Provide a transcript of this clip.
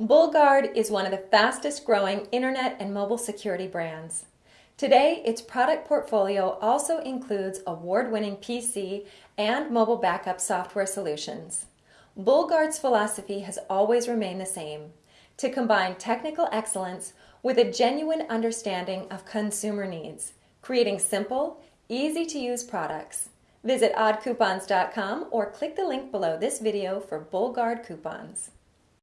BullGuard is one of the fastest growing internet and mobile security brands. Today, its product portfolio also includes award-winning PC and mobile backup software solutions. BullGuard's philosophy has always remained the same, to combine technical excellence with a genuine understanding of consumer needs, creating simple, easy-to-use products. Visit oddcoupons.com or click the link below this video for BullGuard coupons.